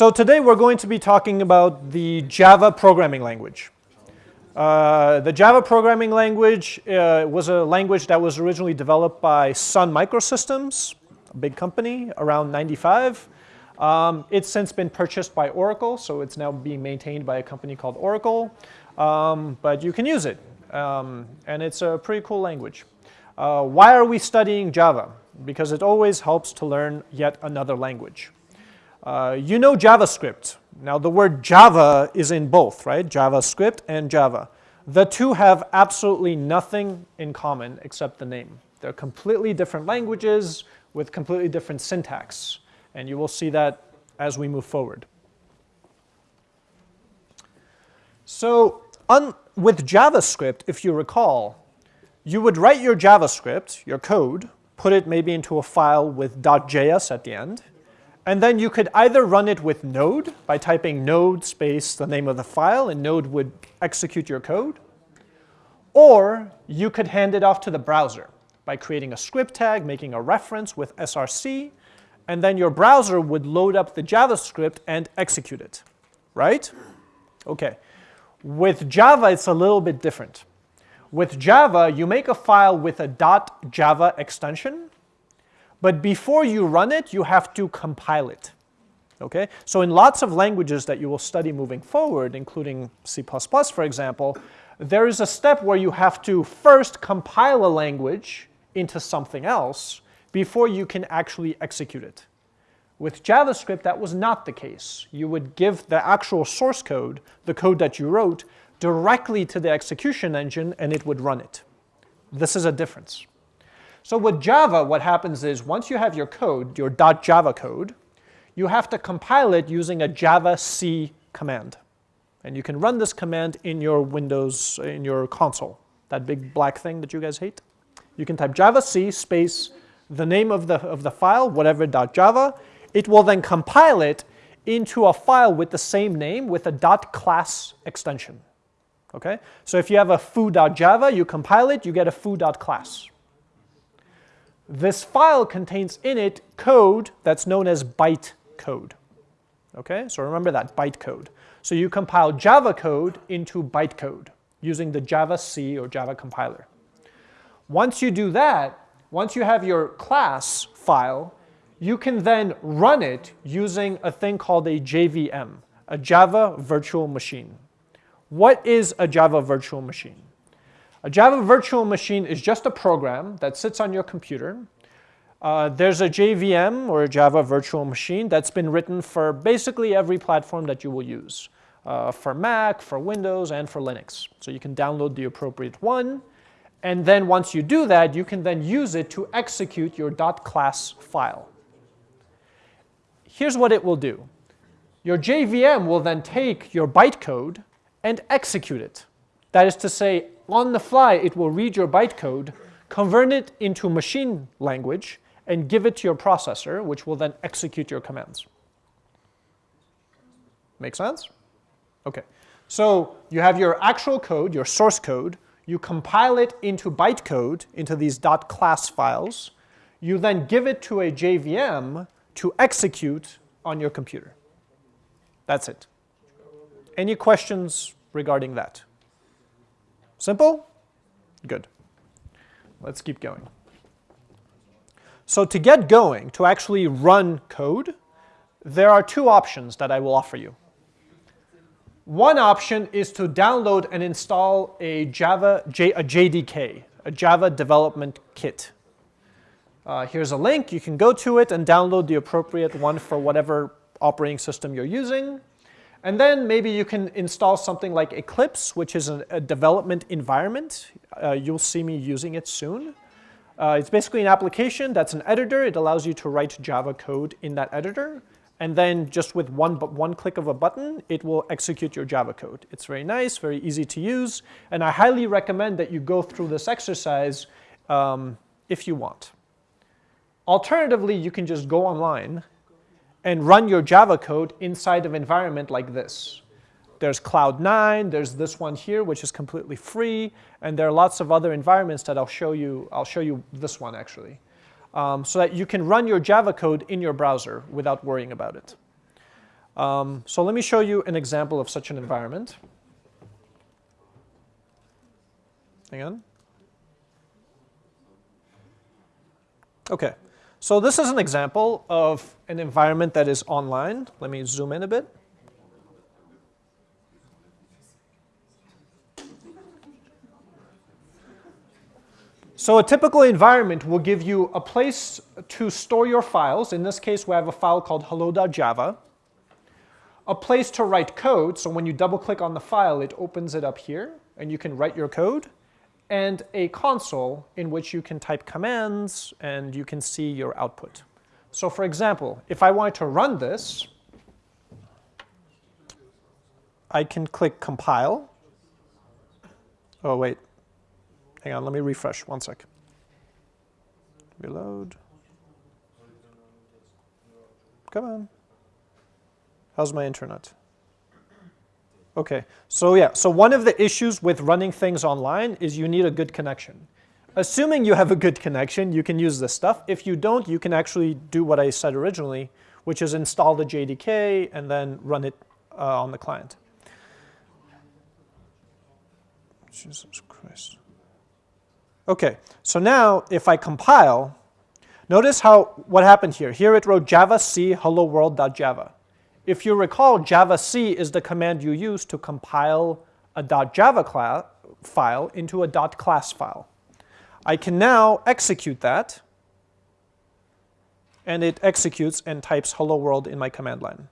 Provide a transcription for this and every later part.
So today we're going to be talking about the Java programming language. Uh, the Java programming language uh, was a language that was originally developed by Sun Microsystems, a big company, around 95. Um, it's since been purchased by Oracle, so it's now being maintained by a company called Oracle. Um, but you can use it, um, and it's a pretty cool language. Uh, why are we studying Java? Because it always helps to learn yet another language. Uh, you know JavaScript. Now the word Java is in both, right? JavaScript and Java. The two have absolutely nothing in common except the name. They're completely different languages with completely different syntax. And you will see that as we move forward. So with JavaScript, if you recall, you would write your JavaScript, your code, put it maybe into a file with .js at the end, and then you could either run it with Node by typing node space the name of the file, and Node would execute your code, or you could hand it off to the browser by creating a script tag, making a reference with src, and then your browser would load up the JavaScript and execute it, right? Okay. With Java, it's a little bit different. With Java, you make a file with a .java extension, but before you run it, you have to compile it. Okay? So in lots of languages that you will study moving forward, including C++, for example, there is a step where you have to first compile a language into something else before you can actually execute it. With JavaScript, that was not the case. You would give the actual source code, the code that you wrote, directly to the execution engine and it would run it. This is a difference. So with Java, what happens is once you have your code, your .java code, you have to compile it using a javac command. And you can run this command in your Windows, in your console, that big black thing that you guys hate. You can type javac space the name of the, of the file, whatever .java. It will then compile it into a file with the same name with a .class extension. Okay? So if you have a foo.java, you compile it, you get a foo.class. This file contains in it code that's known as byte code. Okay, so remember that, bytecode. So you compile Java code into bytecode using the Java C or Java compiler. Once you do that, once you have your class file, you can then run it using a thing called a JVM, a Java Virtual Machine. What is a Java Virtual Machine? A Java Virtual Machine is just a program that sits on your computer. Uh, there's a JVM or a Java Virtual Machine that's been written for basically every platform that you will use. Uh, for Mac, for Windows, and for Linux. So you can download the appropriate one. And then once you do that, you can then use it to execute your .class file. Here's what it will do. Your JVM will then take your bytecode and execute it. That is to say, on the fly, it will read your bytecode, convert it into machine language, and give it to your processor, which will then execute your commands. Make sense? Okay. So you have your actual code, your source code. You compile it into bytecode, into these .class files. You then give it to a JVM to execute on your computer. That's it. Any questions regarding that? Simple? Good. Let's keep going. So to get going, to actually run code, there are two options that I will offer you. One option is to download and install a Java, J, a JDK, a Java Development Kit. Uh, here's a link. You can go to it and download the appropriate one for whatever operating system you're using. And then maybe you can install something like Eclipse, which is a, a development environment. Uh, you'll see me using it soon. Uh, it's basically an application that's an editor. It allows you to write Java code in that editor. And then just with one, one click of a button, it will execute your Java code. It's very nice, very easy to use. And I highly recommend that you go through this exercise um, if you want. Alternatively, you can just go online and run your Java code inside of environment like this. There's Cloud9, there's this one here, which is completely free, and there are lots of other environments that I'll show you. I'll show you this one, actually, um, so that you can run your Java code in your browser without worrying about it. Um, so let me show you an example of such an environment. Hang on. Okay, so this is an example of an environment that is online. Let me zoom in a bit. So a typical environment will give you a place to store your files. In this case, we have a file called hello.java. A place to write code, so when you double click on the file, it opens it up here, and you can write your code. And a console in which you can type commands and you can see your output. So for example, if I wanted to run this, I can click compile. Oh, wait. Hang on, let me refresh, one sec. Reload. Come on. How's my internet? Okay, so yeah, so one of the issues with running things online is you need a good connection. Assuming you have a good connection, you can use this stuff. If you don't, you can actually do what I said originally, which is install the JDK and then run it uh, on the client. Jesus Christ. Okay, so now if I compile, notice how what happened here. Here it wrote java c hello world.java. If you recall, java c is the command you use to compile a .java file into a .class file. I can now execute that, and it executes and types hello world in my command line.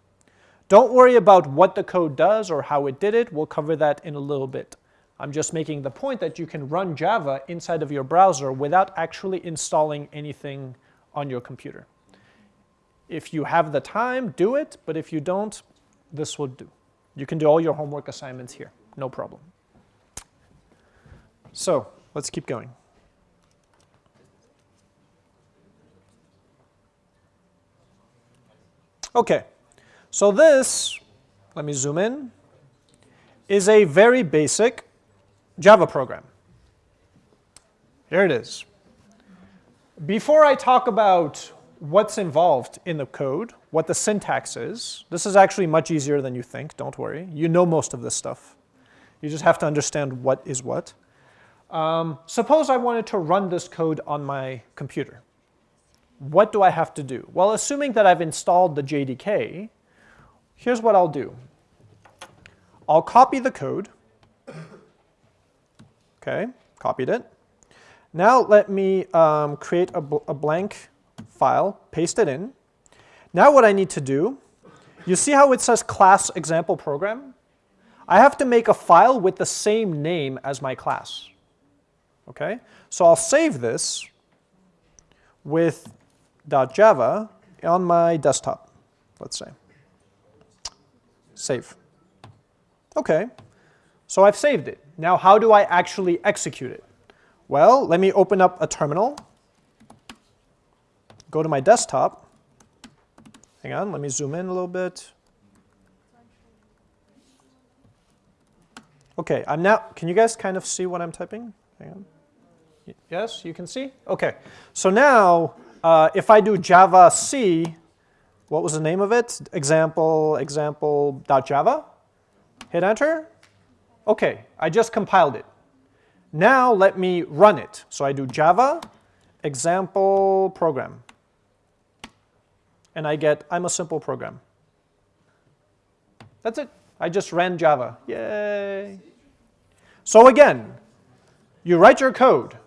Don't worry about what the code does or how it did it. We'll cover that in a little bit. I'm just making the point that you can run Java inside of your browser without actually installing anything on your computer. If you have the time, do it, but if you don't, this will do. You can do all your homework assignments here, no problem. So let's keep going. Okay, so this, let me zoom in, is a very basic Java program. Here it is. Before I talk about what's involved in the code, what the syntax is, this is actually much easier than you think, don't worry. You know most of this stuff. You just have to understand what is what. Um, suppose I wanted to run this code on my computer. What do I have to do? Well, assuming that I've installed the JDK, here's what I'll do. I'll copy the code, Okay, copied it. Now let me um, create a, bl a blank file, paste it in. Now what I need to do, you see how it says class example program? I have to make a file with the same name as my class. Okay, so I'll save this with .java on my desktop, let's say. Save. Okay, so I've saved it. Now how do I actually execute it? Well, let me open up a terminal, go to my desktop. Hang on, let me zoom in a little bit. Okay, I'm now, can you guys kind of see what I'm typing? Hang on. Yes, you can see? Okay, so now uh, if I do java c, what was the name of it? Example, example.java. Hit enter. Okay, I just compiled it. Now let me run it. So I do java example program. And I get, I'm a simple program. That's it. I just ran Java. Yay. So again, you write your code.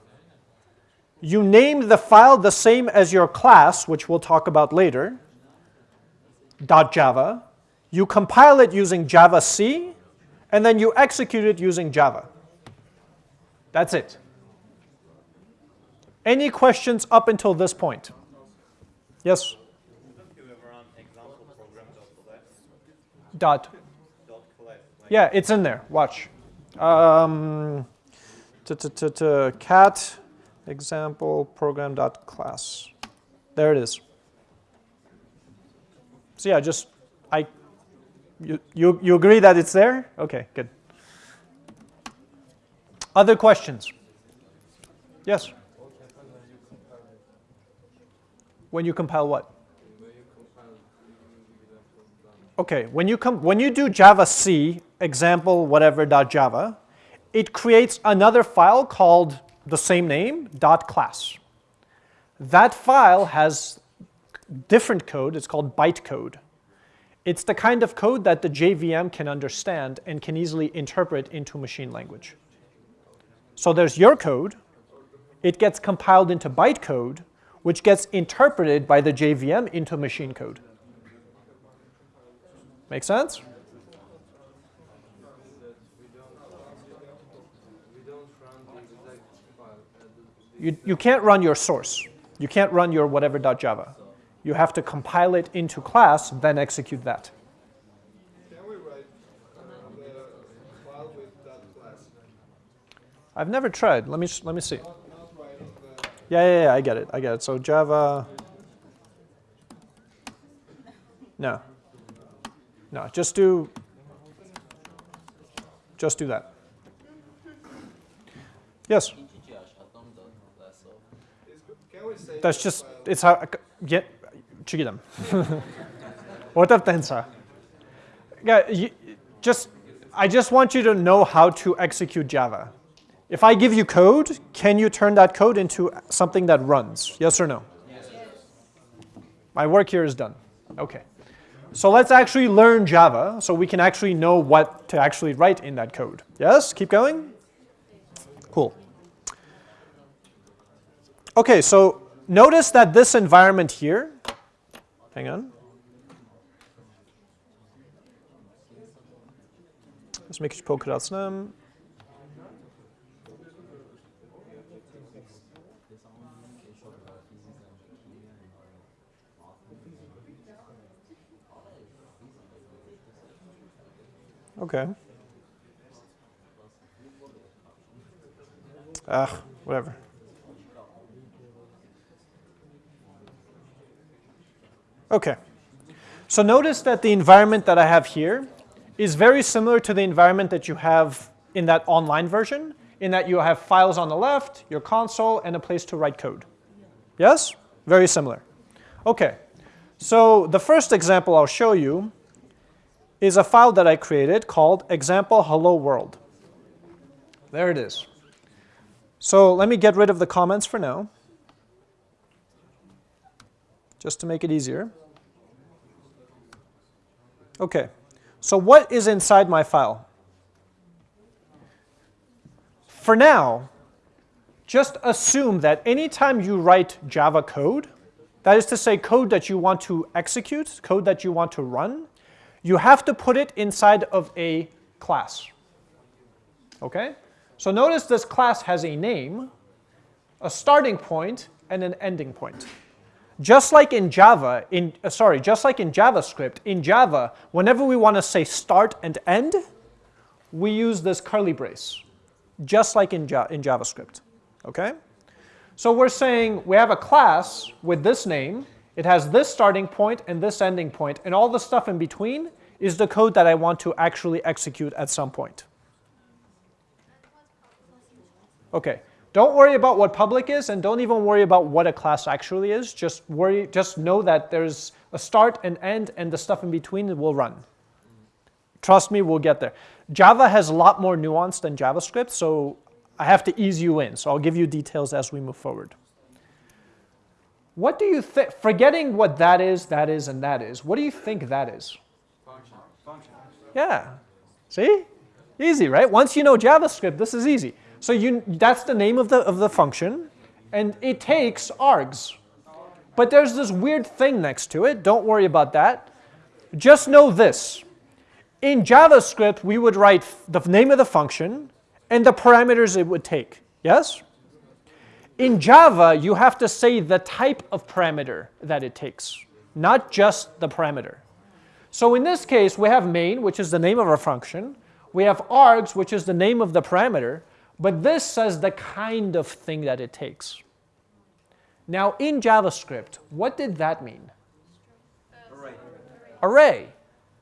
You name the file the same as your class, which we'll talk about later, .java. You compile it using javac, and then you execute it using Java. That's it. Any questions up until this point? Yes? Dot. Yeah, it's in there. Watch. Um, cat example program dot class. There it is. So yeah, just I you, you, you agree that it's there? Okay, good. Other questions? Yes? When you compile what? Okay, when you, come, when you do Java C example whatever dot Java, it creates another file called the same name dot class. That file has different code. It's called bytecode. It's the kind of code that the JVM can understand and can easily interpret into machine language. So there's your code. It gets compiled into bytecode, which gets interpreted by the JVM into machine code. Make sense? You, you can't run your source. You can't run your whatever.java. You have to compile it into class, then execute that. Can we write the file with that class? I've never tried. Let me, let me see. Yeah, yeah, yeah, I get it. I get it. So Java. No. No, just do, just do that. Yes? That's just, it's how, yeah, them what up, Tensa? Yeah, you, just, I just want you to know how to execute Java. If I give you code, can you turn that code into something that runs? Yes or no? Yes. My work here is done. Okay. So let's actually learn Java so we can actually know what to actually write in that code. Yes? Keep going? Cool. Okay, so notice that this environment here, hang on. Let's make it polka.snem. Okay. Ah, whatever. Okay. So notice that the environment that I have here is very similar to the environment that you have in that online version, in that you have files on the left, your console, and a place to write code. Yes? Very similar. Okay. So the first example I'll show you is a file that I created called example hello world. There it is. So let me get rid of the comments for now, just to make it easier. Okay, so what is inside my file? For now, just assume that anytime you write Java code, that is to say code that you want to execute, code that you want to run, you have to put it inside of a class. Okay? So notice this class has a name, a starting point, and an ending point. Just like in Java, in uh, sorry, just like in JavaScript, in Java, whenever we want to say start and end, we use this curly brace, just like in, ja in JavaScript. Okay? So we're saying we have a class with this name, it has this starting point and this ending point, and all the stuff in between is the code that I want to actually execute at some point. Okay, don't worry about what public is and don't even worry about what a class actually is. Just worry, just know that there's a start and end and the stuff in between will run. Trust me, we'll get there. Java has a lot more nuance than JavaScript, so I have to ease you in. So I'll give you details as we move forward. What do you think, forgetting what that is, that is, and that is, what do you think that is? function. Function. Yeah. See? Easy, right? Once you know JavaScript, this is easy. So you, that's the name of the, of the function, and it takes args. But there's this weird thing next to it. Don't worry about that. Just know this. In JavaScript, we would write the name of the function and the parameters it would take. Yes? In Java, you have to say the type of parameter that it takes, not just the parameter. So in this case, we have main, which is the name of our function. We have args, which is the name of the parameter. But this says the kind of thing that it takes. Now in JavaScript, what did that mean? Array. Array.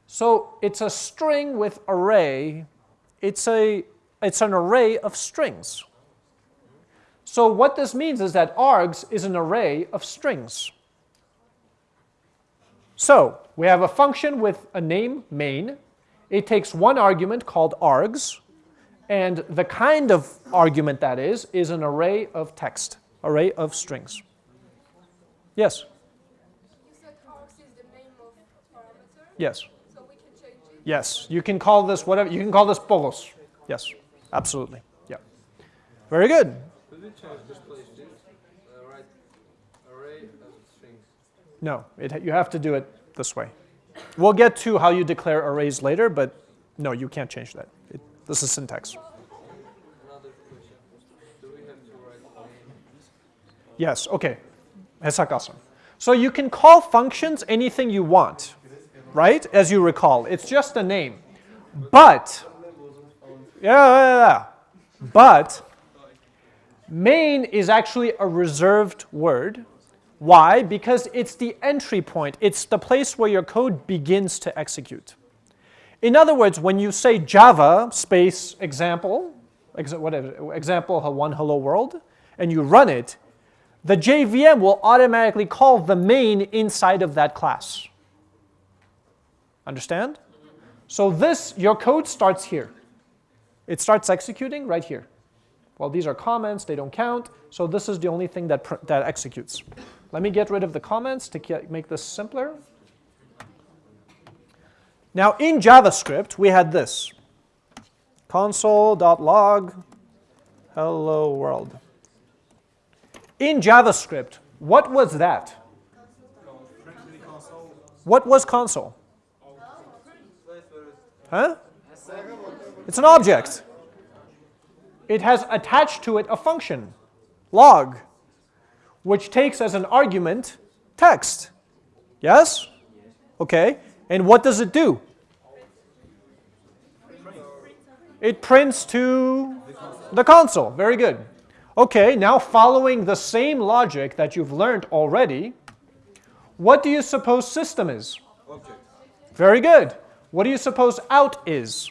So it's a string with array. It's, a, it's an array of strings. So what this means is that args is an array of strings. So We have a function with a name, main. It takes one argument called args, and the kind of argument that is, is an array of text, array of strings. Yes? You said args is the name of parameter, Yes. so we can change it. Yes. You can call this whatever, you can call this polos. Yes, absolutely. Yeah. Very good. Change this place to uh, array of strings? No, it, you have to do it this way. We'll get to how you declare arrays later, but no, you can't change that. It, this is syntax. Another question. Do we have to write main? Yes, okay. Hesakasan. So you can call functions anything you want, right? As you recall, it's just a name. But, yeah, yeah, yeah. But, main is actually a reserved word. Why? Because it's the entry point. It's the place where your code begins to execute. In other words, when you say Java space example, ex- whatever, example one hello world, and you run it, the JVM will automatically call the main inside of that class. Understand? So this, your code starts here. It starts executing right here. Well, these are comments, they don't count, so this is the only thing that, that executes. Let me get rid of the comments to make this simpler. Now in JavaScript, we had this. console.log hello world. In JavaScript, what was that? What was console? Huh? It's an object. It has attached to it a function, log, which takes as an argument text. Yes? Okay. And what does it do? It prints to the console. Very good. Okay, now following the same logic that you've learned already, what do you suppose system is? Object. Very good. What do you suppose out is?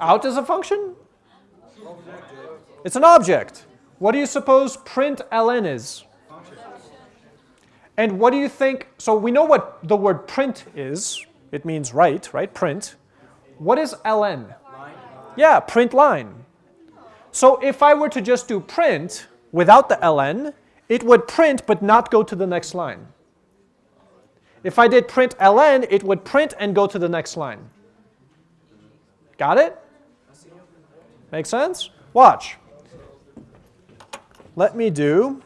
Out is a function? It's an object. What do you suppose print ln is? And what do you think? So we know what the word print is. It means write, right? Print. What is ln? Yeah, print line. So if I were to just do print without the ln, it would print but not go to the next line. If I did print ln, it would print and go to the next line. Got it? Make sense? Watch. Let me do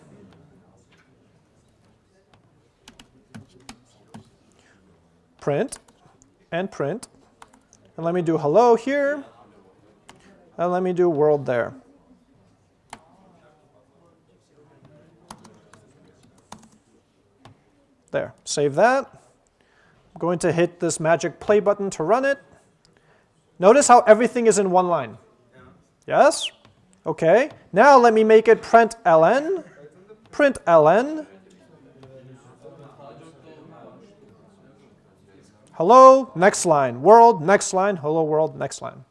print and print. And let me do hello here. And let me do world there. There, save that. I'm going to hit this magic play button to run it. Notice how everything is in one line. Yes? Okay. Now let me make it print ln. Print ln. Hello, next line. World, next line. Hello, world, next line.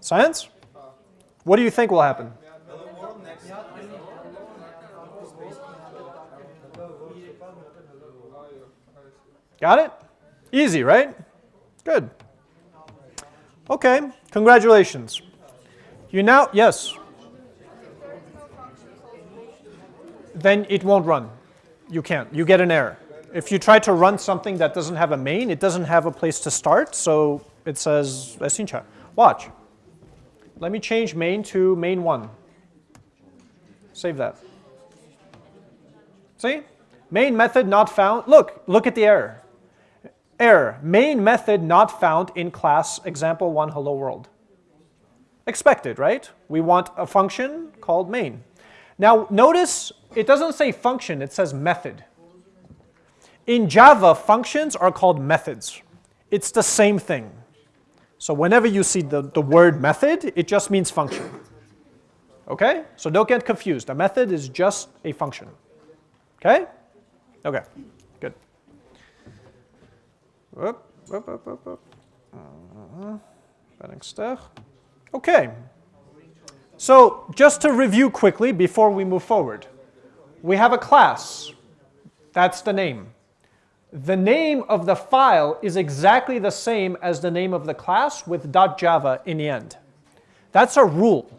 Science? What do you think will happen? Got it? Easy, right? Good. Okay, congratulations. You now, yes. Then it won't run. You can't. You get an error. If you try to run something that doesn't have a main, it doesn't have a place to start, so it says Esincha. Watch. Let me change main to main 1. Save that. See? Main method not found. Look, look at the error. Error. Main method not found in class example 1 hello world. Expected, right? We want a function called main. Now notice it doesn't say function, it says method. In Java, functions are called methods. It's the same thing. So whenever you see the, the word method, it just means function. Okay? So don't get confused. A method is just a function. Okay? Okay, good. Whoop, whoop, whoop, whoop, whoop. Uh. Okay. So just to review quickly before we move forward, we have a class. That's the name. The name of the file is exactly the same as the name of the class with .java in the end. That's a rule.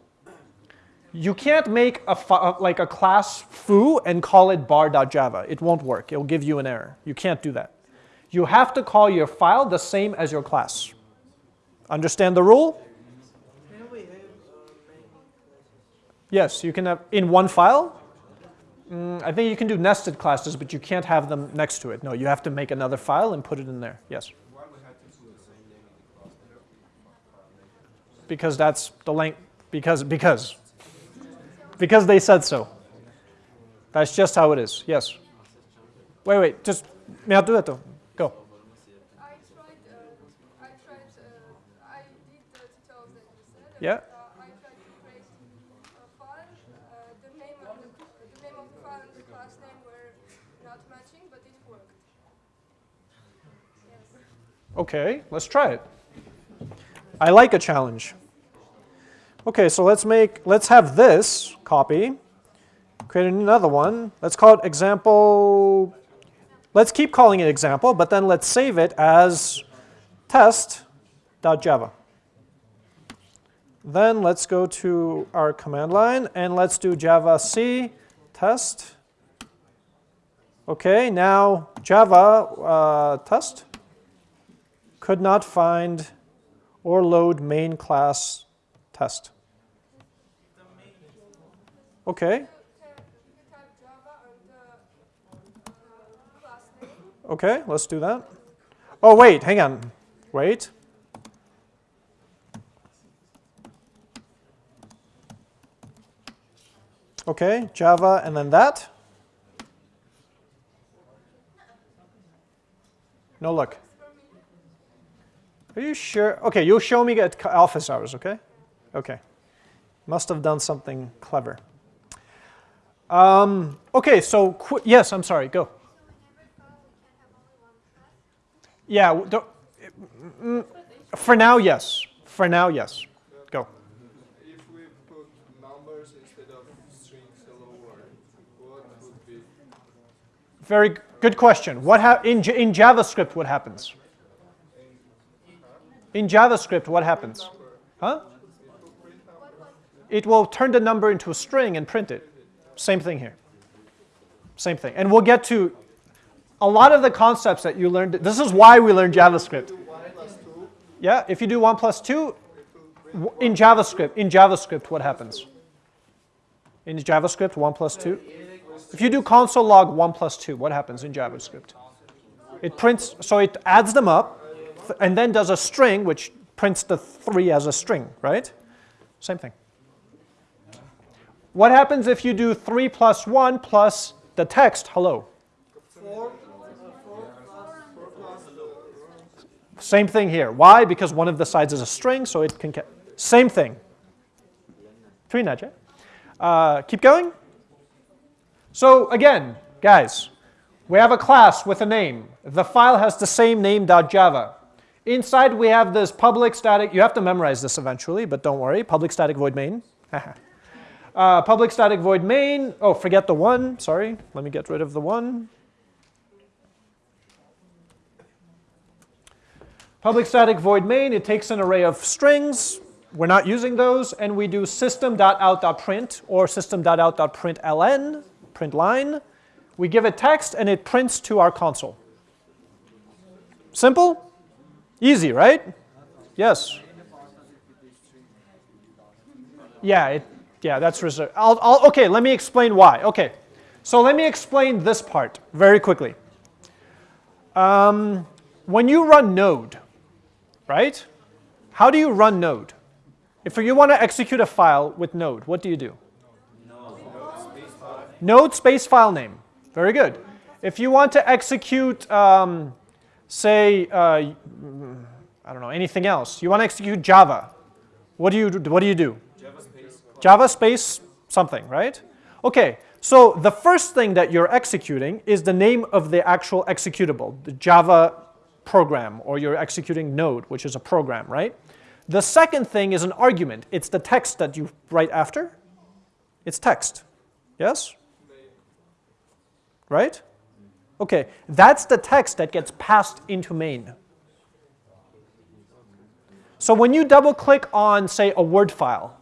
You can't make a like a class foo and call it bar.java. It won't work. It will give you an error. You can't do that. You have to call your file the same as your class. Understand the rule? Yes, you can have in one file. Mm, I think you can do nested classes, but you can't have them next to it. No, you have to make another file and put it in there. Yes. Because that's the length. Because because because they said so. That's just how it is. Yes. Wait, wait. Just me do it though. Go. I tried, uh, I tried, uh, I did the tutorials that you said. and, Yeah. Uh, I tried to create a file. Uh, the name of the, the name of the file and the class name were not matching, but it worked. Yes. Okay, let's try it. I like a challenge. Okay, so let's make, let's have this copy, create another one. Let's call it example, let's keep calling it example, but then let's save it as test.java. Then let's go to our command line and let's do java c test. Okay, now java uh, test could not find or load main class test. Okay, You type, you type Java and the uh, class name. okay, let's do that. Oh, wait, hang on. Wait. Okay, Java and then that. No look. Are you sure? Okay, you'll show me at office hours, okay? Okay. Must have done something clever. Um, okay, so qu- yes, I'm sorry, go. Yeah, don't- mm, for now, yes. For now, yes. Go. If we put numbers instead of strings hello world, what would be Very good question. What hap- in, J- in JavaScript, what happens? In JavaScript, what happens? Huh? It will turn the number into a string and print it. Same thing here. Same thing. And we'll get to a lot of the concepts that you learned. This is why we learned JavaScript. Yeah, if you do 1 plus 2, in JavaScript, in JavaScript, what happens? In JavaScript, 1 plus 2. If you do console log 1 plus 2, what happens in JavaScript? It prints, so it adds them up, and then does a string, which prints the 3 as a string, right? Same thing. What happens if you do 3 plus 1 plus the text, hello? Four. Same thing here. Why? Because one of the sides is a string, so it can. Ca- Same thing. Three nudge. Uh, keep going. So again, guys, we have a class with a name. The file has the same name .java. Inside we have this public static. You have to memorize this eventually, but don't worry. Public static void main. uh, public static void main. Oh, forget the one. Sorry. Let me get rid of the one. Public static void main, it takes an array of strings. We're not using those, and we do system.out.print or system.out.println, print line. We give it text, and it prints to our console. Simple? Easy, right? Yes. Yeah, it, yeah, that's reserved. I'll, I'll, okay, let me explain why. Okay, so let me explain this part very quickly. Um, when you run Node, right? How do you run Node? If you want to execute a file with Node, what do you do? Node space file name. Very good. If you want to execute, um, say, uh, I don't know, anything else, you want to execute Java, what do you do? What do you do? Java space something, right? Okay, so the first thing that you're executing is the name of the actual executable, the Java program, or you're executing Node, which is a program, right? The second thing is an argument. It's the text that you write after. It's text. Yes? Right? Okay, that's the text that gets passed into main. So when you double click on, say, a Word file,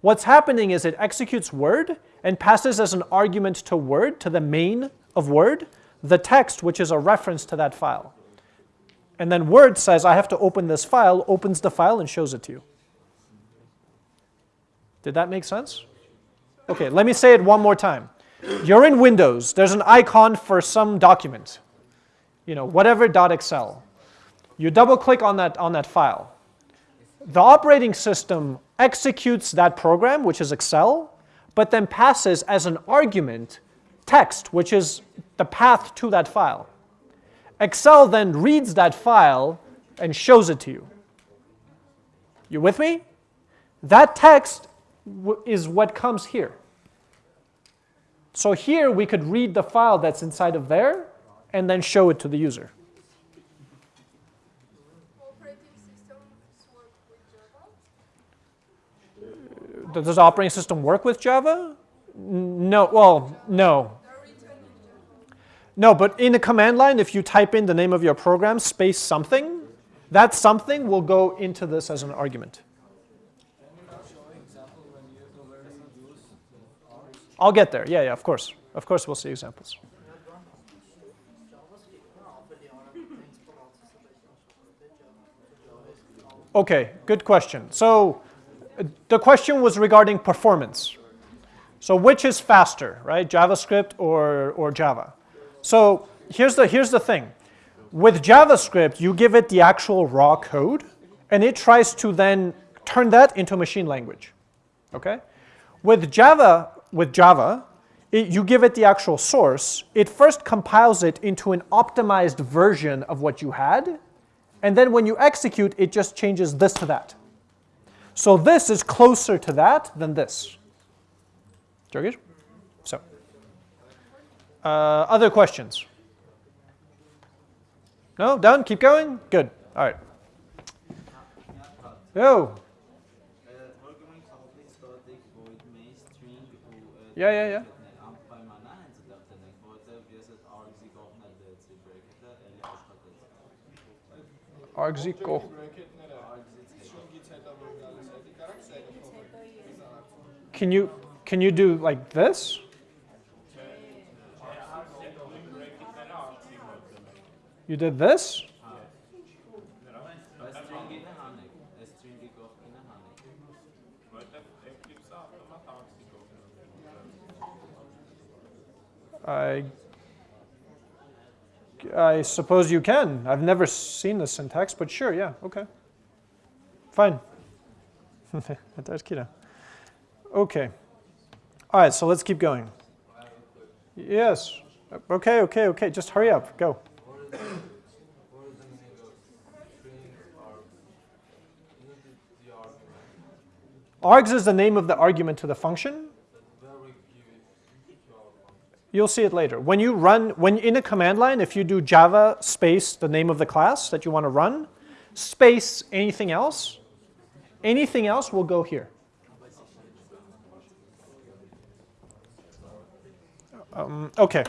what's happening is it executes Word and passes as an argument to Word, to the main of Word, the text which is a reference to that file. And then Word says, I have to open this file, opens the file and shows it to you. Did that make sense? Okay, let me say it one more time. You're in Windows. There's an icon for some document, you know, whatever .excel. You double click on that, on that file. The operating system executes that program, which is Excel, but then passes as an argument text, which is the path to that file. Excel then reads that file and shows it to you. You with me? That text is what comes here. So here we could read the file that's inside of there and then show it to the user. Operating systems work with Java. Does operating system work with Java? No, well, no. No, but in the command line, if you type in the name of your program, space something, that something will go into this as an argument. I'll get there. Yeah, yeah, of course. Of course, we'll see examples. Okay, good question. So the question was regarding performance. So which is faster, right? JavaScript or, or Java? So here's the, here's the thing. With JavaScript, you give it the actual raw code, and it tries to then turn that into machine language. Okay? With Java, with Java, it, you give it the actual source. It first compiles it into an optimized version of what you had, and then when you execute, it just changes this to that. So this is closer to that than this. Georgios? So, uh, other questions? No? Done? Keep going? Good. All right. Yo. Programming complex static void Can you can you do like this? You did this? I I suppose you can. I've never seen the syntax, but sure, yeah, okay. Fine. That's. Okay. All right, so let's keep going. Yes. Okay, okay, okay. Just hurry up. Go. args is the name of the argument to the function. You'll see it later. When you run, when in a command line, if you do Java space the name of the class that you want to run, space anything else, anything else will go here. Um, okay.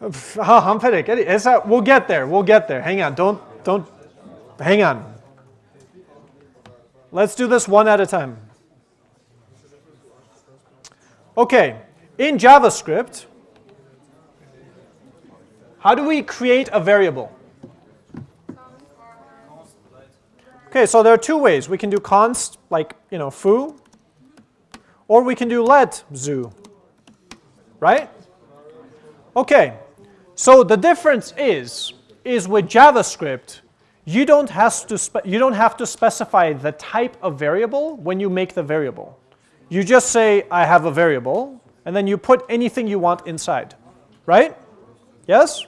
I'm a- We'll get there. We'll get there. Hang on. Don't don't. Hang on. Let's do this one at a time. Okay. In JavaScript, how do we create a variable? Okay, so there are two ways. We can do const, like, you know, foo, or we can do let zoo, right? Okay, so the difference is, is with JavaScript, you don't, have to you don't have to specify the type of variable when you make the variable. You just say, I have a variable, and then you put anything you want inside, right? Yes?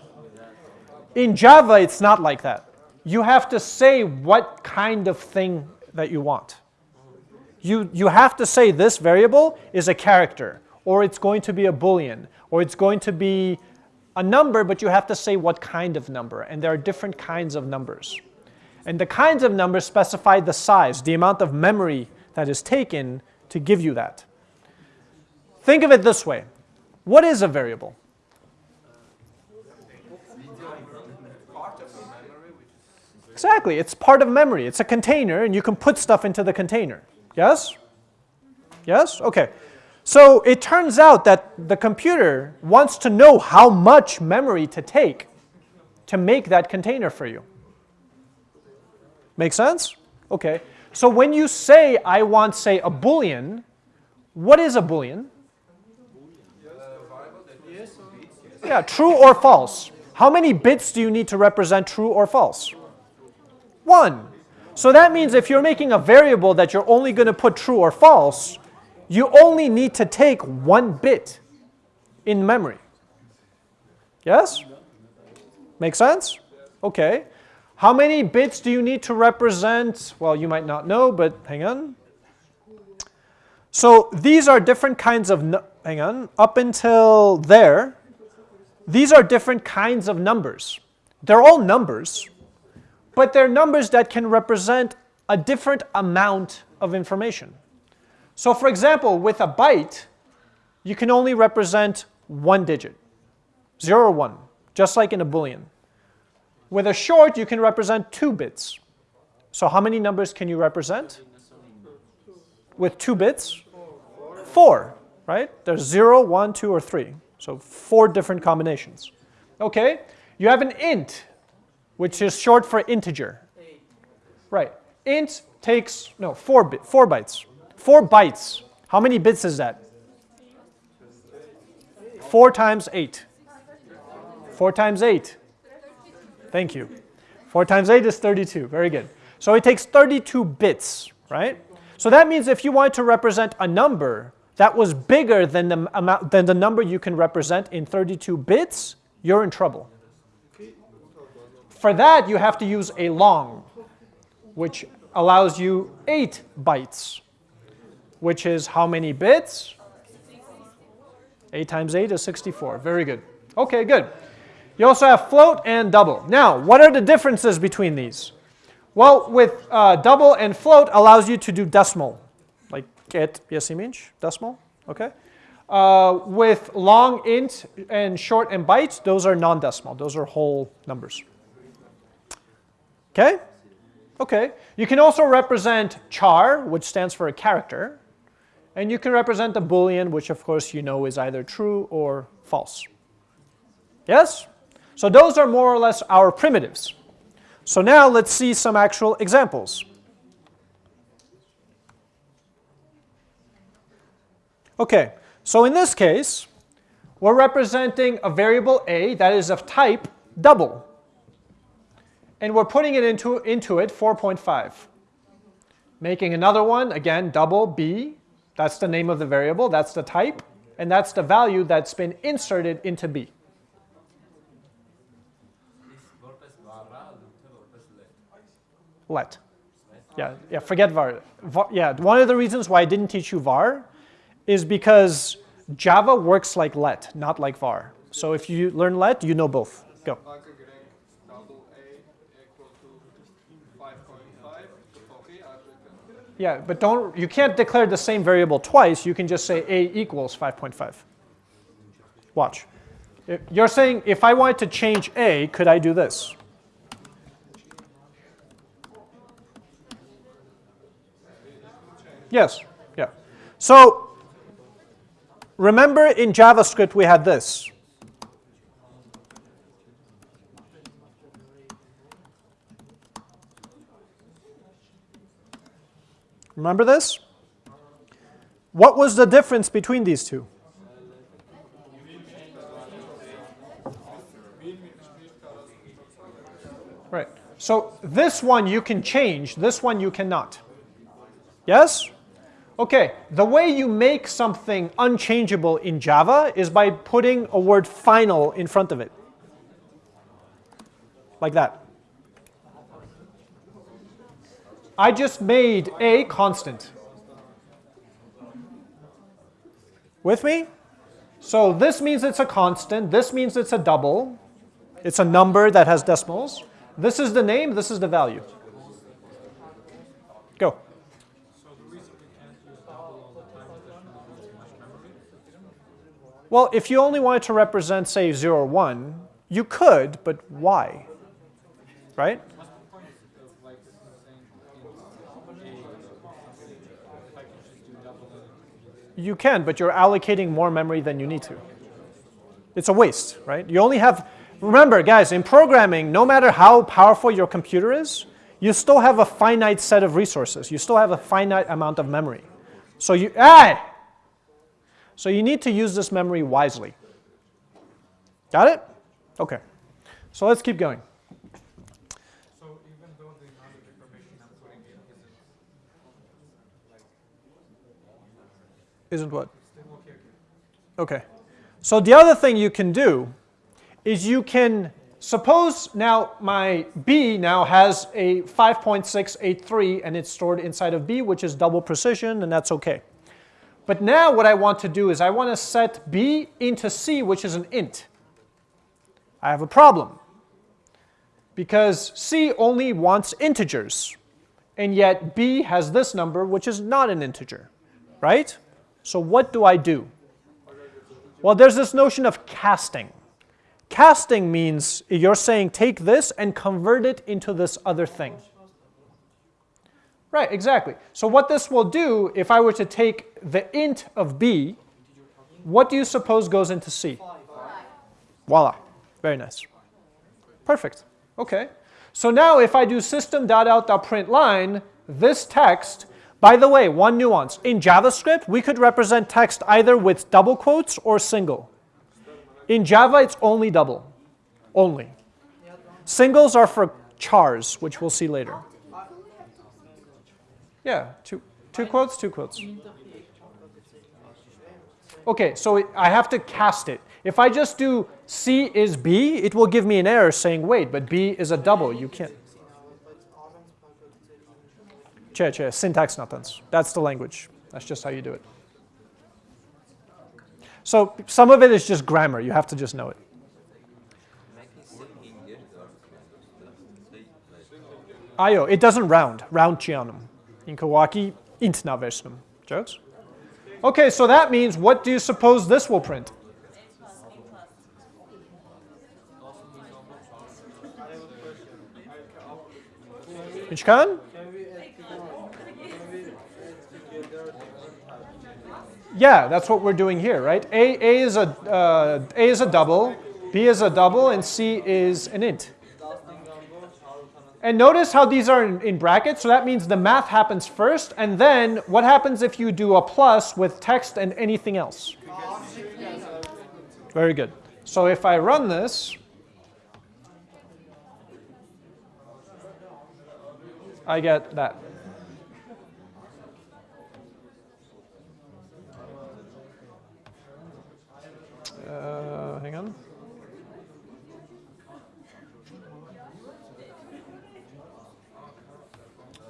In Java, it's not like that. You have to say what kind of thing that you want. You, you have to say this variable is a character, or it's going to be a boolean, or it's going to be a number, but you have to say what kind of number, and there are different kinds of numbers. And the kinds of numbers specify the size, the amount of memory that is taken to give you that. Think of it this way. What is a variable? Exactly, it's part of memory. It's a container and you can put stuff into the container. Yes? Yes? Okay. So it turns out that the computer wants to know how much memory to take to make that container for you. Make sense? Okay. So when you say, I want, say, a boolean, what is a boolean? Yeah, true or false. How many bits do you need to represent true or false? One. So that means if you're making a variable that you're only going to put true or false, you only need to take one bit in memory. Yes? Make sense? Okay. How many bits do you need to represent? Well, you might not know, but hang on. So these are different kinds of, hang on, up until there, these are different kinds of numbers. They're all numbers, but they're numbers that can represent a different amount of information. So for example, with a byte, you can only represent one digit, 0 or 1, just like in a Boolean. With a short, you can represent two bits. So how many numbers can you represent? With two bits? Four, right? There's 0, 1, 2, or 3. So four different combinations. Okay, you have an int, which is short for integer. Right, int takes, no, four, bit, four bytes. Four bytes, how many bits is that? Four times eight. Four times eight. Thank you. Four times eight is 32, very good. So it takes 32 bits, right? So that means if you want to represent a number, that was bigger than the, amount, than the number you can represent in 32 bits, you're in trouble. For that, you have to use a long, which allows you 8 bytes, which is how many bits? 8 times 8 is 64. Very good. Okay, good. You also have float and double. Now, what are the differences between these? Well, with uh, double and float allows you to do decimal like get yes image decimal, okay? Uh, with long int and short and bytes, those are non-decimal. Those are whole numbers. Okay? Okay. You can also represent char, which stands for a character. And you can represent a boolean, which of course you know is either true or false. Yes? So those are more or less our primitives. So now let's see some actual examples. Okay, so in this case, we're representing a variable a that is of type double. And we're putting it into, into it 4.5. Making another one, again, double b. That's the name of the variable, that's the type, and that's the value that's been inserted into b. Let. Yeah, yeah, forget var. var. Yeah, one of the reasons why I didn't teach you var is because Java works like let, not like var. So if you learn let, you know both. Go. Yeah, but don't you can't declare the same variable twice. You can just say a equals 5.5. Watch. You're saying if I wanted to change a, could I do this? Yes. Yeah. So Remember in JavaScript we had this. Remember this? What was the difference between these two? Right. So this one you can change, this one you cannot. Yes? Okay, the way you make something unchangeable in Java is by putting a word final in front of it. Like that. I just made a constant. With me? So this means it's a constant, this means it's a double. It's a number that has decimals. This is the name, this is the value. Go. Well, if you only wanted to represent, say, 0 or 1, you could, but why? Right? What's the point of like saying in A, if I can just do double it? You can, but you're allocating more memory than you need to. It's a waste, right? You only have, remember, guys, in programming, no matter how powerful your computer is, you still have a finite set of resources. You still have a finite amount of memory. So you, ah! So you need to use this memory wisely. Got it? Okay. So let's keep going. So even though the amount of information I'm putting in isn't like Isn't what? Okay. So the other thing you can do is you can suppose now my B now has a 5.683 and it's stored inside of B, which is double precision, and that's okay. But now what I want to do is I want to set B into C, which is an int. I have a problem because C only wants integers, and yet B has this number, which is not an integer, right? So what do I do? Well, there's this notion of casting. Casting means you're saying take this and convert it into this other thing. Right, exactly. So what this will do, if I were to take the int of b, what do you suppose goes into c? Voila. Very nice. Perfect. Okay. So now if I do system.out.println, this text, by the way, one nuance. In JavaScript, we could represent text either with double quotes or single. In Java, it's only double. Only. Singles are for chars, which we'll see later. Yeah, two, two quotes, two quotes. Okay, so I have to cast it. If I just do C is B, it will give me an error saying, wait, but B is a double. You can't. Che, che, syntax nonsense. That's the language. That's just how you do it. So some of it is just grammar. You have to just know it. Ayo, it doesn't round. Round chianum. In Kawaki, int na versnum. Jokes? Okay, so that means what do you suppose this will print? Ich kann? Yeah, that's what we're doing here, right? A, A, is, a, uh, A is a double, B is a double, and C is an int. And notice how these are in, in, brackets, so that means the math happens first, and then what happens if you do a plus with text and anything else? Very good. So if I run this, I get that. Uh, hang on.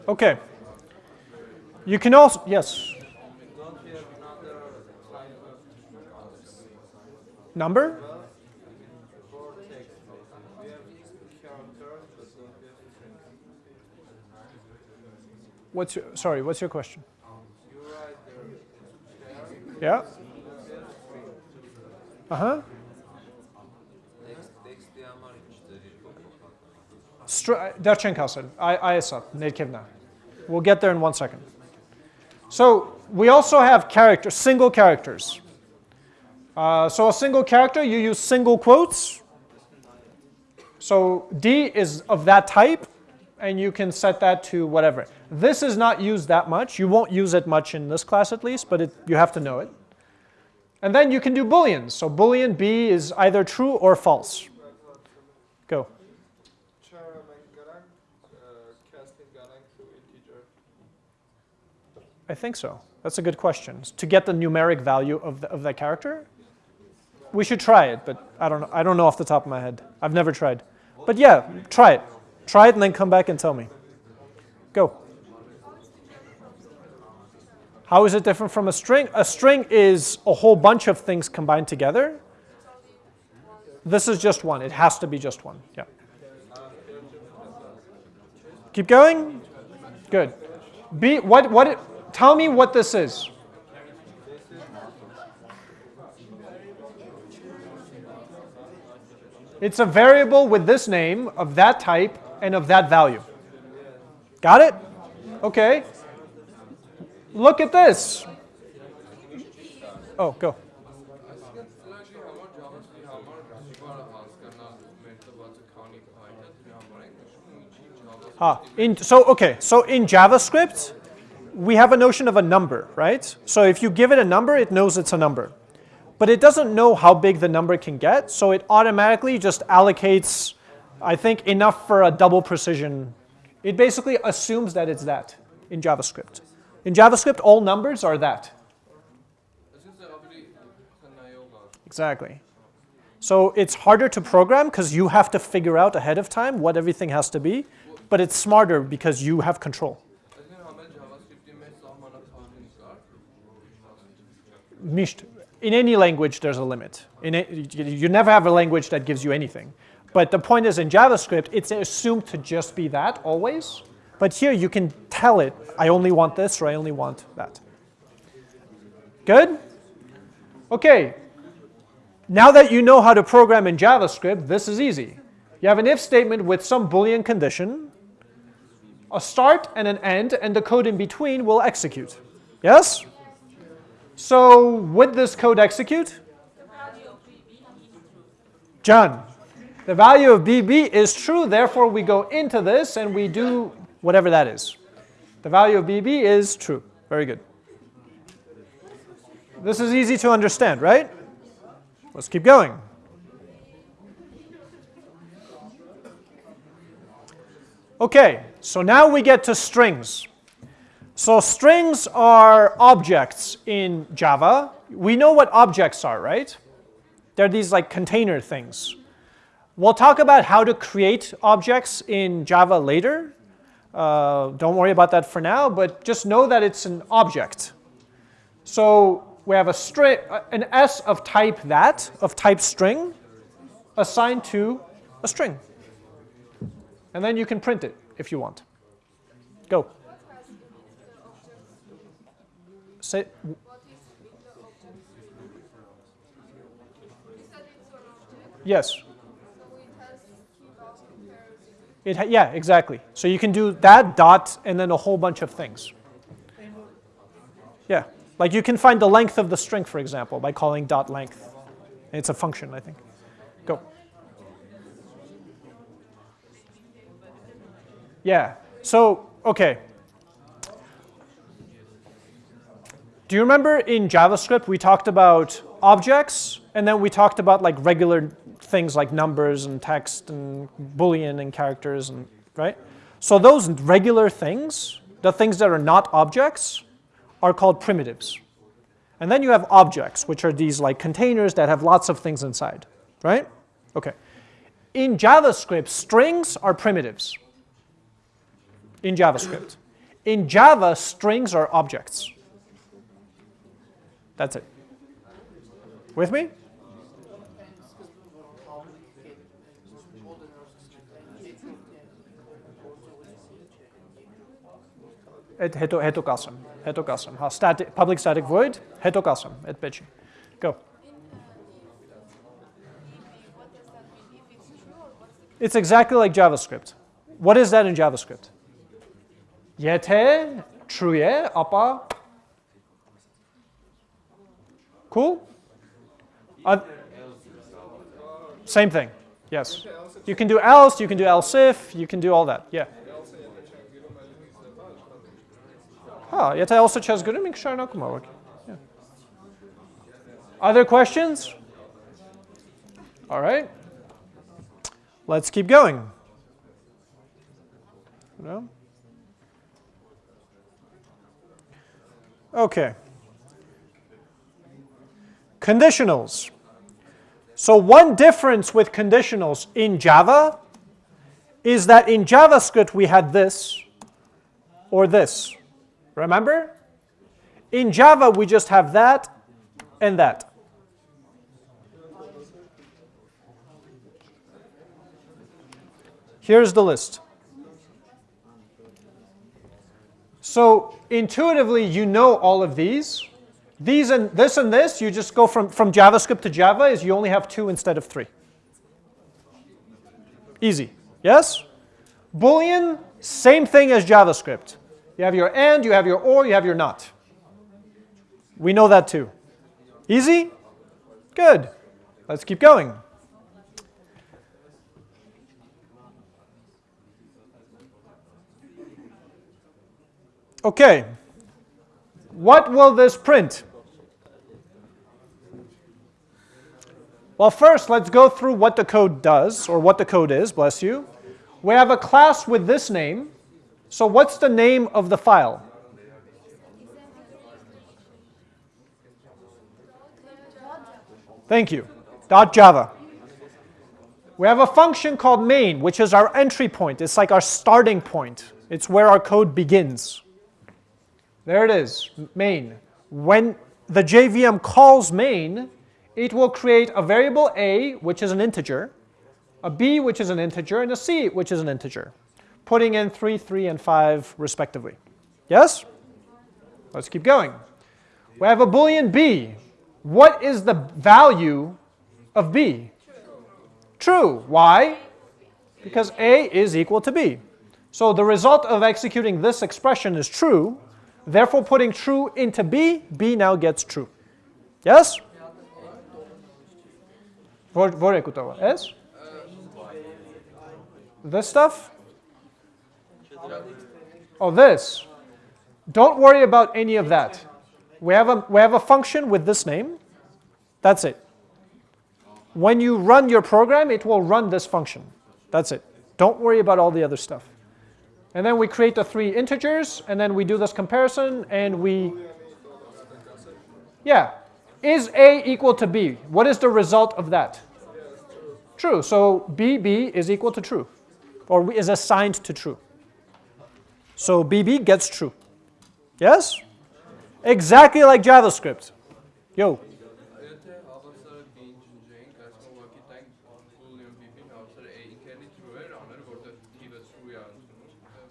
Okay. You can also, yes. Number? What's your, sorry, what's your question? Yeah? Uh-huh. Darchenko said, ISA, Netkivna. We'll get there in one second. So we also have characters, single characters. Uh, so a single character, you use single quotes. So D is of that type, and you can set that to whatever. This is not used that much. You won't use it much in this class at least, but it, you have to know it. And then you can do booleans. So boolean B is either true or false. Go. I think so. That's a good question. To get the numeric value of, the, of that character? We should try it, but I don't, know, I don't know off the top of my head. I've never tried. But yeah, try it. Try it and then come back and tell me. Go. How is it different from a string? A string is a whole bunch of things combined together. This is just one. It has to be just one. Yeah. Keep going? Good. B, what, what, it- tell me what this is. It's a variable with this name of that type and of that value. Got it? Okay. Look at this. Oh, go. Ah, in, so, okay, so in JavaScript, we have a notion of a number, right? So if you give it a number, it knows it's a number. But it doesn't know how big the number can get, so it automatically just allocates, I think, enough for a double precision. It basically assumes that it's that in JavaScript. In JavaScript, all numbers are that. Exactly. So it's harder to program because you have to figure out ahead of time what everything has to be, but it's smarter because you have control. In any language, there's a limit. In a, you never have a language that gives you anything. But the point is, in JavaScript, it's assumed to just be that always. But here, you can tell it, I only want this or I only want that. Good? Okay. Now that you know how to program in JavaScript, this is easy. You have an if statement with some Boolean condition, a start and an end, and the code in between will execute. Yes? So would this code execute? John, the value of BB is true, therefore we go into this and we do whatever that is. The value of BB is true. Very good. This is easy to understand, right? Let's keep going. Okay, so now we get to strings. So strings are objects in Java. We know what objects are, right? They're these like container things. We'll talk about how to create objects in Java later. Uh, don't worry about that for now, but just know that it's an object. So we have a string, an S of type that, of type string, assigned to a string. And then you can print it if you want. Go. Say, What is in the object? You said it's an object, yes. so it has key value pairs. It yeah, exactly. So you can do that dot and then a whole bunch of things. Yeah, like you can find the length of the string, for example, by calling dot length. It's a function, I think. Go. Yeah. So okay. Do you remember in JavaScript we talked about objects and then we talked about like regular things like numbers and text and boolean and characters and right? So those regular things, the things that are not objects, are called primitives. And then you have objects, which are these like containers that have lots of things inside, right? Okay. In JavaScript, strings are primitives. In JavaScript. In Java, strings are objects. That's it. With me? Et heto heto custom. Heto custom. Ha static public static void heto custom et bitchy. Go. It's exactly like JavaScript. What is that in JavaScript? Yete, truye, apa. Cool? Uh, same thing. Yes. You can do else, you can do else if, you can do all that. Yeah. Else çöz görür mü kişilerin okuma bak. Yeah. Other questions? All right. Let's keep going. No? Okay. Conditionals. So one difference with conditionals in Java is that in JavaScript we had this or this. Remember? In Java we just have that and that. Here's the list. So intuitively, you know all of these. These and this and this, you just go from, from JavaScript to Java is you only have two instead of three. Easy, yes? Boolean, same thing as JavaScript. You have your and, you have your or, you have your not. We know that too. Easy? Good. Let's keep going. Okay. What will this print? Well, first, let's go through what the code does, or what the code is, bless you. We have a class with this name. So what's the name of the file? Thank you. .java. We have a function called main, which is our entry point. It's like our starting point. It's where our code begins. There it is, main. When the JVM calls main, it will create a variable a, which is an integer, a b, which is an integer, and a c, which is an integer, putting in 3, 3, and 5 respectively. Yes? Let's keep going. We have a boolean b. What is the value of b? True. Why? Because a is equal to b. So the result of executing this expression is true. Therefore, putting true into b, b now gets true. Yes? Yes? This stuff? Oh, this. Don't worry about any of that. We have, a, we have a function with this name. That's it. When you run your program, it will run this function. That's it. Don't worry about all the other stuff. And then we create the three integers, and then we do this comparison, and we, yeah. Is A equal to B? What is the result of that? True. So BB is equal to true, or is assigned to true. So BB gets true. Yes? Exactly like JavaScript. Yo.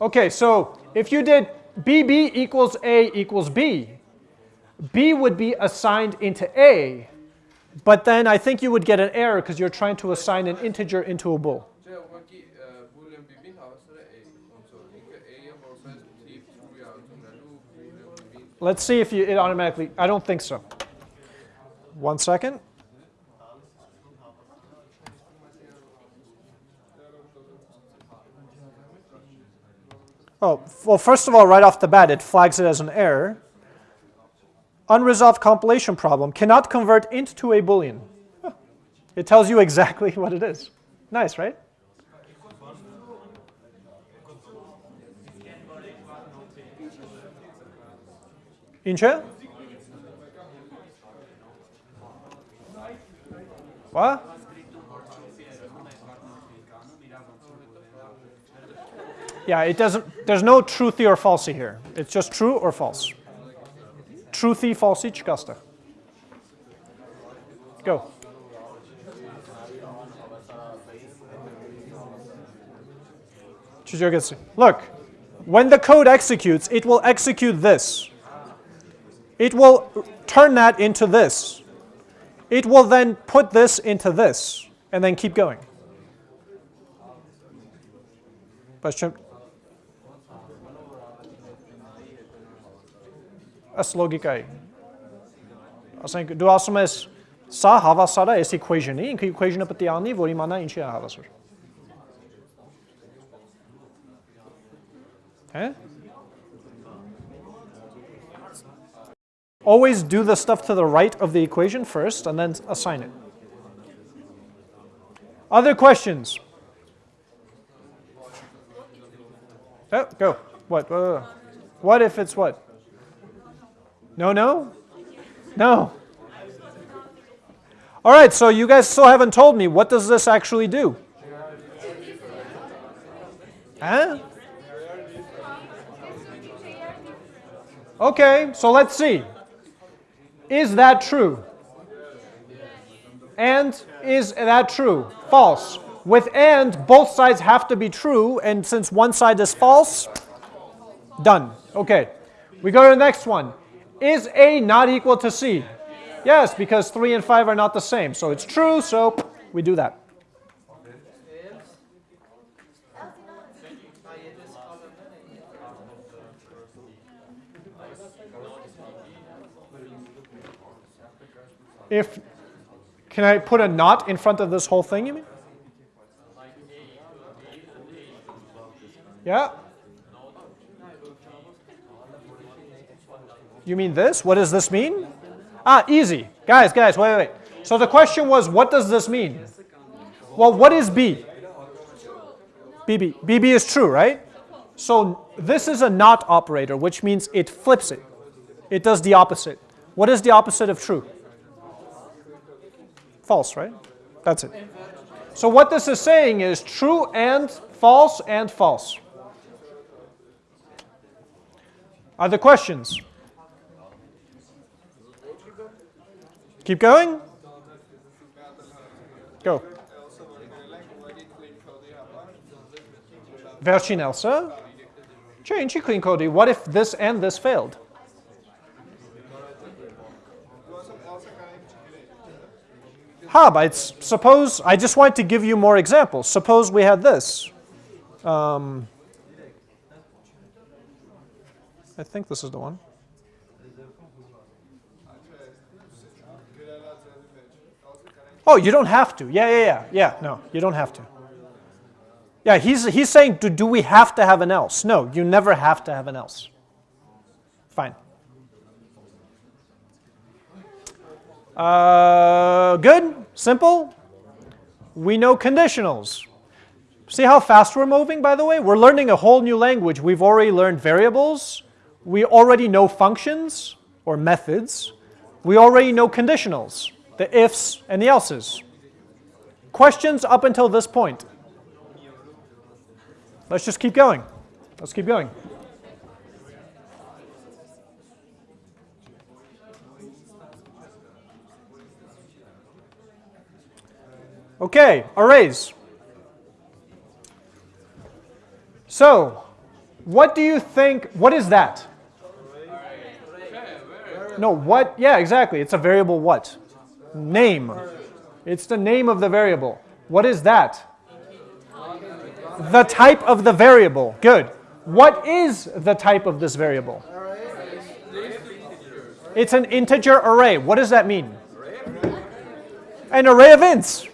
Okay, so if you did BB equals A equals B, B would be assigned into A, but then I think you would get an error because you're trying to assign an integer into a bool. Let's see if you, it automatically, I don't think so. One second. Oh, well, first of all, right off the bat, it flags it as an error. Unresolved compilation problem, cannot convert int to a boolean. It tells you exactly what it is. Nice, right? Inche? What? Yeah, it doesn't, there's no truthy or falsy here. It's just true or false. Truthy, falsy, chkasta. Go. Look, when the code executes, it will execute this. It will turn that into this. It will then put this into this, and then keep going. Question? Ըստ լոգիկայի։ Ասենք դու ասում ես սա հավասար է այս equation-ի, ինքը equation-ը պետք է անի, որ իմանա ինչի է հավասար։ Հե? Always do the stuff to the right of the equation first and then assign it. Other questions? Oh, go. What? Uh, what if it's what? No, no? No. All right, so you guys still haven't told me, what does this actually do? Huh? Okay, so let's see. Is that true? And is that true? False. With and, both sides have to be true, and since one side is false, done. Okay, we go to the next one. Is A not equal to C? Yes, because 3 and 5 are not the same. So it's true, so we do that. If, can I put a not in front of this whole thing, you mean? Yeah? You mean this? What does this mean? Ah, easy. Guys, guys, wait, wait, wait. So the question was, what does this mean? Well, what is B? BB. BB is true, right? So this is a not operator, which means it flips it. It does the opposite. What is the opposite of true? False, right? That's it. So what this is saying is true and false and false. Are there questions? Keep going? Go. Version Elsa. Change clean code. What if this and this failed? But it's, suppose, I just wanted to give you more examples. Suppose we had this. Um, I think this is the one. Oh, you don't have to. Yeah, yeah, yeah. Yeah, no, you don't have to. Yeah, he's, he's saying, do, do we have to have an else? No, you never have to have an else. Fine. Uh, good? Simple? We know conditionals. See how fast we're moving, by the way? We're learning a whole new language. We've already learned variables. We already know functions or methods. We already know conditionals the ifs, and the elses. Questions up until this point? Let's just keep going. Let's keep going. Okay, arrays. So, what do you think, what is that? No, what, yeah, exactly. It's a variable what? Name. It's the name of the variable. What is that? The type of the variable. Good. What is the type of this variable? It's an integer array. What does that mean? An array of ints.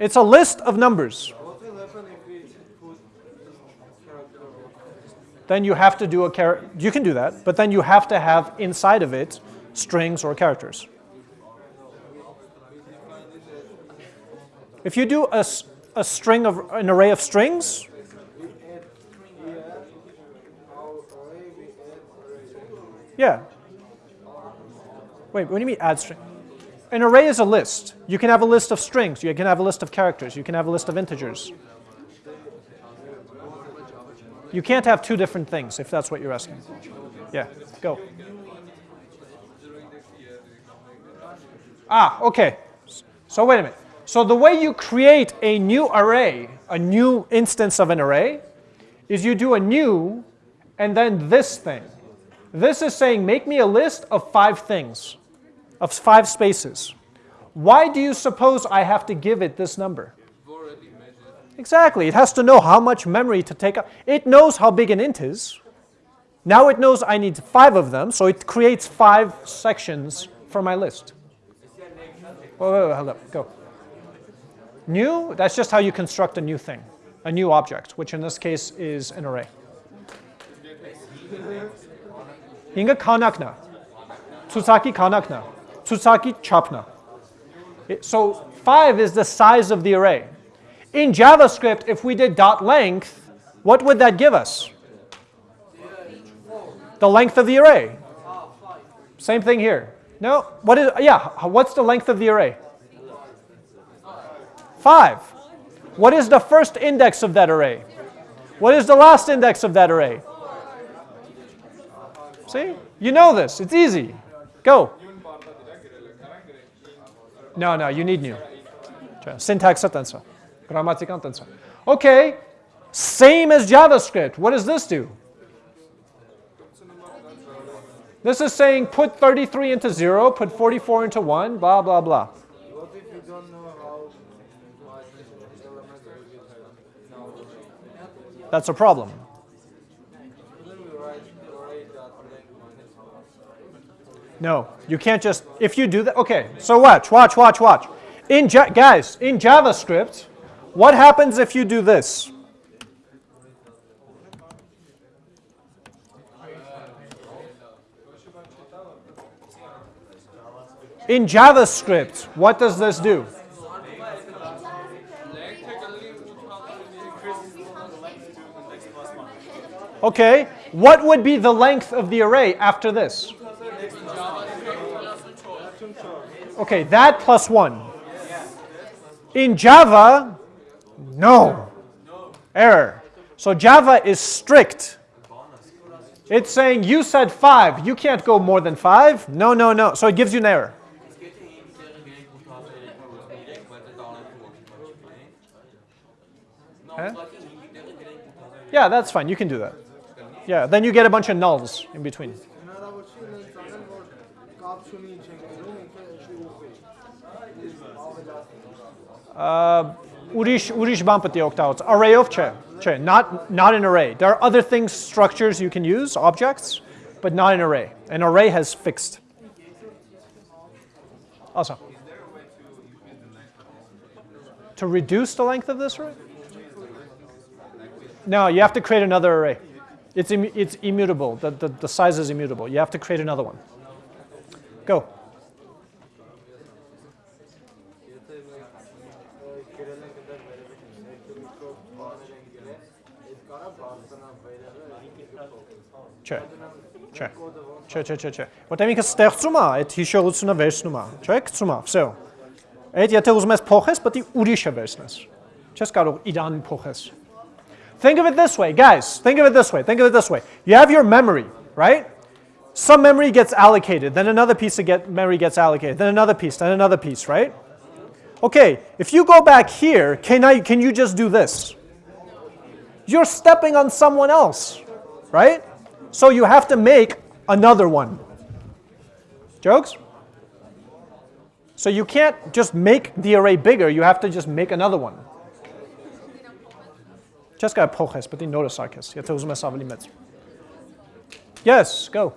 It's a list of numbers. Then you have to do a character. You can do that, but then you have to have inside of it strings or characters. If you do a, a string of an array of strings, yeah. Wait, what do you mean add string? An array is a list. You can have a list of strings. You can have a list of characters. You can have a list of integers. You can't have two different things if that's what you're asking. Yeah, go. Ah, okay. So wait a minute. So the way you create a new array, a new instance of an array, is you do a new and then this thing. This is saying make me a list of five things, of five spaces. Why do you suppose I have to give it this number? Exactly. It has to know how much memory to take up. It knows how big an int is. Now it knows I need five of them, so it creates five sections for my list. Wait, wait, hold up, go. New, that's just how you construct a new thing, a new object, which in this case is an array. Inga kanakna. Tsusaki kanakna. Tsusaki chapna. So 5 is the size of the array. In JavaScript, if we did dot length, what would that give us? The length of the array. Same thing here. No, what is, yeah, what's the length of the array? 5. What is the first index of that array? What is the last index of that array? See? You know this. It's easy. Go. No, no, you need new. Syntax tensor, grammatical tensor. Okay, same as JavaScript. What does this do? This is saying put 33 into 0, put 44 into 1, blah, blah, blah. That's a problem. No, you can't just, if you do that, okay, so watch, watch, watch, watch. In, guys, in JavaScript, what happens if you do this? In JavaScript, what does this do? Okay, what would be the length of the array after this? Okay, that plus one. In Java, no. Error. So Java is strict. It's saying you said five, you can't go more than five. No, no, no. So it gives you an error. Huh? Yeah, that's fine. You can do that. Yeah, then you get a bunch of nulls in between. Uh, Urish, Urish Bampati octahedral. Array of che, che, not, not an array. There are other things, structures you can use, objects, but not an array. An array has fixed. Also. To reduce the length of this array? No, you have to create another array. It's, Im it's immutable. The, the, the size is immutable. You have to create another one. Go. չէ, չէ, չէ, չէ, չէ, որտեղ ինքը ստեղծում է, այդ հիշողությունը վերցնում է, չէ, գցում է, վсё։ Այդ եթե ուզում ես փոխես, պետք է ուրիշը վերցնես։ Չես կարող իրան փոխես։ Think of it this way, guys. Think of it this way. Think of it this way. You have your memory, right? Some memory gets allocated, then another piece of get memory gets allocated, then another piece, then another piece, right? Okay, if you go back here, can I can you just do this? You're stepping on someone else, right? So you have to make another one. Jokes? So you can't just make the array bigger, you have to just make another one. Poches, but sarkis. Yes, go.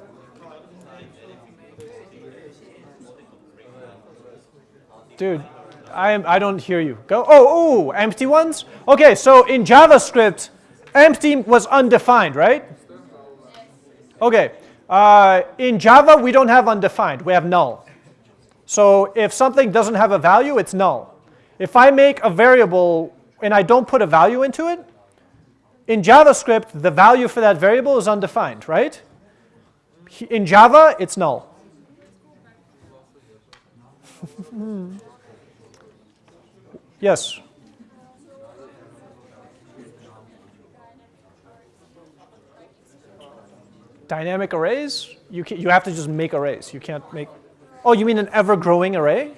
Dude, I am I don't hear you. Go. Oh, oh, empty ones? Okay, so in JavaScript, empty was undefined, right? Okay. Uh, in Java, we don't have undefined, we have null. So if something doesn't have a value, it's null. If I make a variable and I don't put a value into it, in JavaScript, the value for that variable is undefined, right? In Java, it's null. yes. Dynamic arrays? You, can, you have to just make arrays. You can't make. Oh, you mean an ever growing array?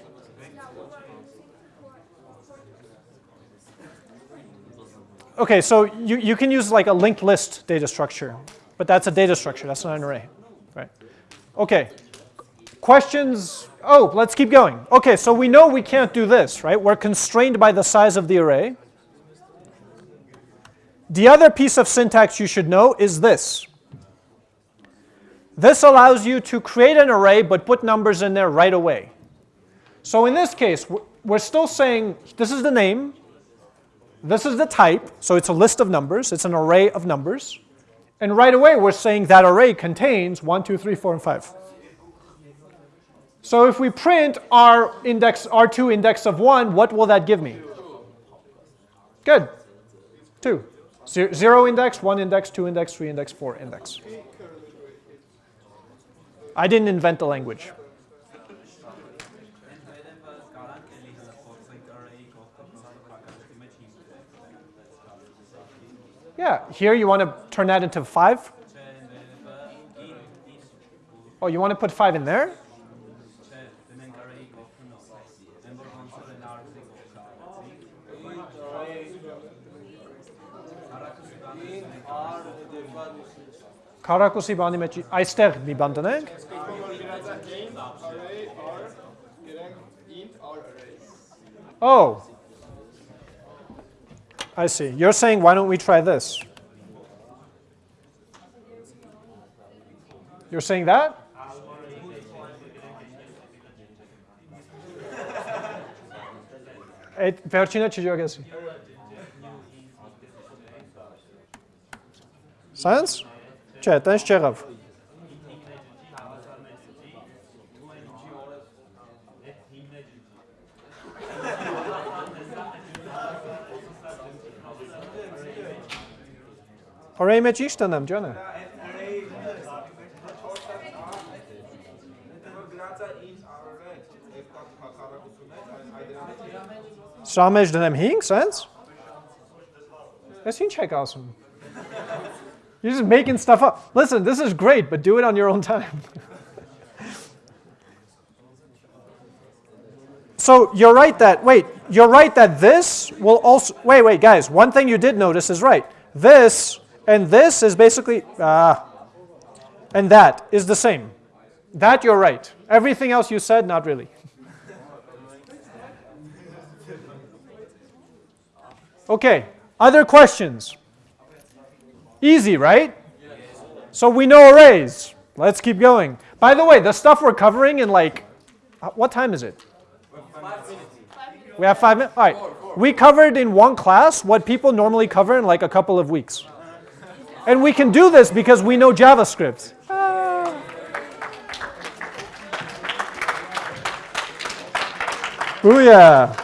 Okay, so you, you can use like a linked list data structure, but that's a data structure, that's not an array, right? Okay, questions? Oh, let's keep going. Okay, so we know we can't do this, right? We're constrained by the size of the array. The other piece of syntax you should know is this. This allows you to create an array but put numbers in there right away. So in this case, we're still saying this is the name, this is the type, so it's a list of numbers, it's an array of numbers. And right away, we're saying that array contains 1, 2, 3, 4, and 5. So if we print our index, R2 index of 1, what will that give me? Good. 2. 0 index, 1 index, 2 index, 3 index, 4 index. I didn't invent the language. Yeah, here you want to turn that into 5? Oh, you want to put 5 in there? Քառակուսի բանի մեջ այստեղ մի բան տնենք։ Oh. I see. You're saying why don't we try this? You're saying that? Այդ վերջինը չջոգեսի։ Sense? Չէ, տենց չեղավ։ Արեի մեջ ինչ տնեմ, ջանը։ Սրա մեջ դնեմ 5 cents։ That's ինչ եք ասում։ You're just making stuff up. Listen, this is great, but do it on your own time. so you're right that, wait, you're right that this will also, wait, wait, guys, one thing you did notice is right. This and this is basically, ah, and that is the same. That you're right. Everything else you said, not really. Okay, other questions? Easy, right? So we know arrays. Let's keep going. By the way, the stuff we're covering in like, uh, what time is it? We have five minutes? All right. We covered in one class what people normally cover in like a couple of weeks. And we can do this because we know JavaScript. Ah. Booyah.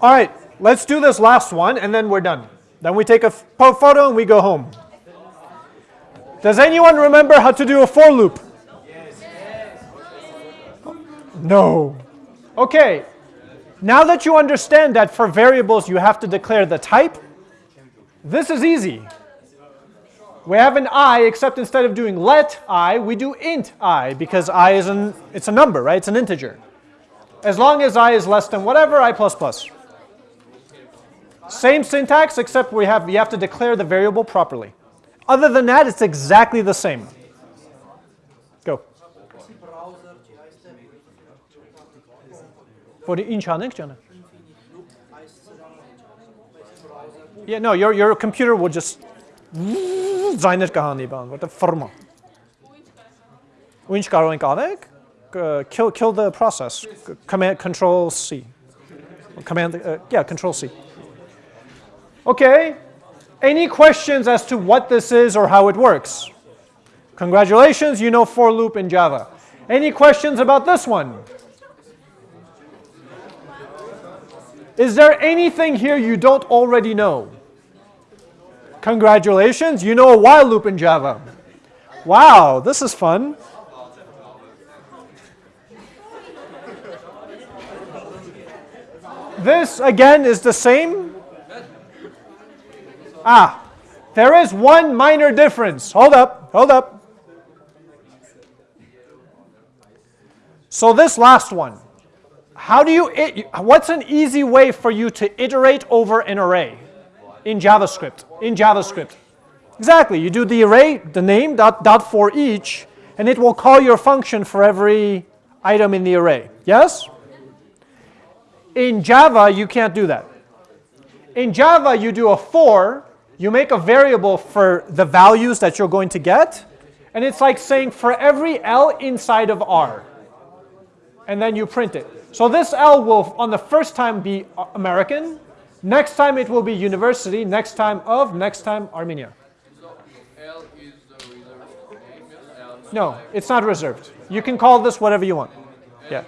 All right, let's do this last one and then we're done. Then we take a photo and we go home. Does anyone remember how to do a for loop? No. Okay, now that you understand that for variables you have to declare the type, this is easy. We have an i, except instead of doing let i, we do int i, because i is an, it's a number, right? It's an integer. As long as i is less than whatever, i plus plus. Same syntax, except we have, you have to declare the variable properly. Other than that, it's exactly the same. Go. For the ինչ անենք ջանը։ Yeah, no, your, your computer will just ձայներ կհանի բան, որտեղ ֆռմա։ Ու ինչ կարող ենք անենք? Կ- Kill, kill the process. C- Command Control C. Command, uh, yeah, Control C. Okay. Any questions as to what this is or how it works? Congratulations, you know for loop in Java. Any questions about this one? Is there anything here you don't already know? Congratulations, you know a while loop in Java. Wow, this is fun. This again is the same. Ah, there is one minor difference. Hold up, hold up. So this last one, how do you, what's an easy way for you to iterate over an array in JavaScript? In JavaScript. Exactly, you do the array, the name, dot, dot for each, and it will call your function for every item in the array. Yes? In Java, you can't do that. In Java, you do a for, you make a variable for the values that you're going to get, and it's like saying for every L inside of R. And then you print it. So this L will, on the first time, be American. Next time, it will be university. Next time, of. Next time, Armenia. No, it's not reserved. You can call this whatever you want. Yeah.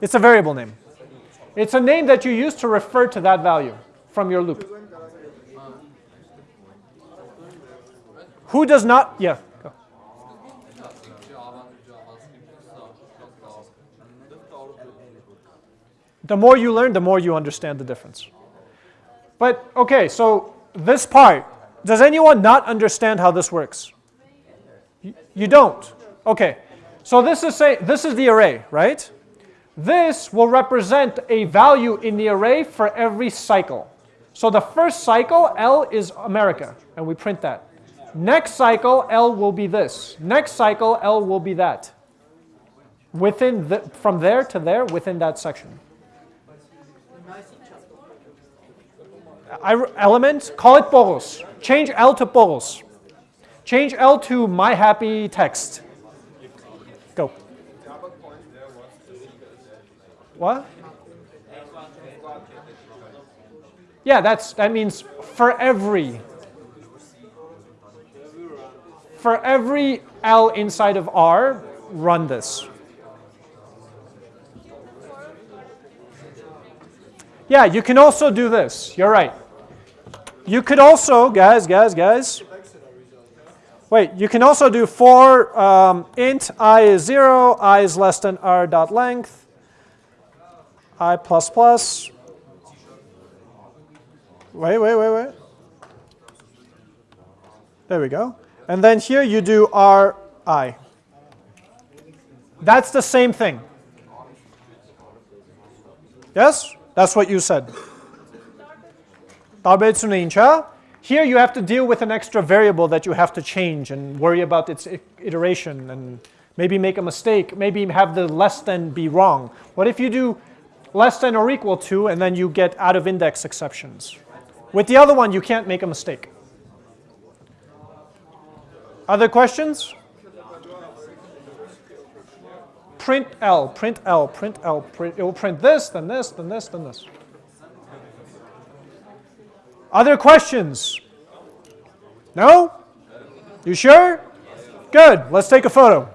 It's a variable name. It's a name that you use to refer to that value from your loop. Who does not? Yeah. Go. The more you learn, the more you understand the difference. But okay, so this part, does anyone not understand how this works? You, you don't. Okay. So this is say this is the array, right? This will represent a value in the array for every cycle. So the first cycle, L is America, and we print that. Next cycle, L will be this. Next cycle, L will be that. Within the, from there to there, within that section. I, element, call it Boros. Change L to Boros. Change L to my happy text. Go. What? Yeah, that's that means for every for every L inside of R, run this. Yeah, you can also do this. You're right. You could also, guys, guys, guys. Wait, you can also do for um, int i is 0, i is less than r dot length, i plus plus. Wait, wait, wait, wait. There we go. And then here you do RI. That's the same thing. Yes? That's what you said. Here you have to deal with an extra variable that you have to change and worry about its iteration and maybe make a mistake, maybe have the less than be wrong. What if you do less than or equal to and then you get out of index exceptions? With the other one, you can't make a mistake. Other questions? Print L, print L, print L, print, it will print this, then this, then this, then this. Other questions? No? You sure? Good, let's take a photo.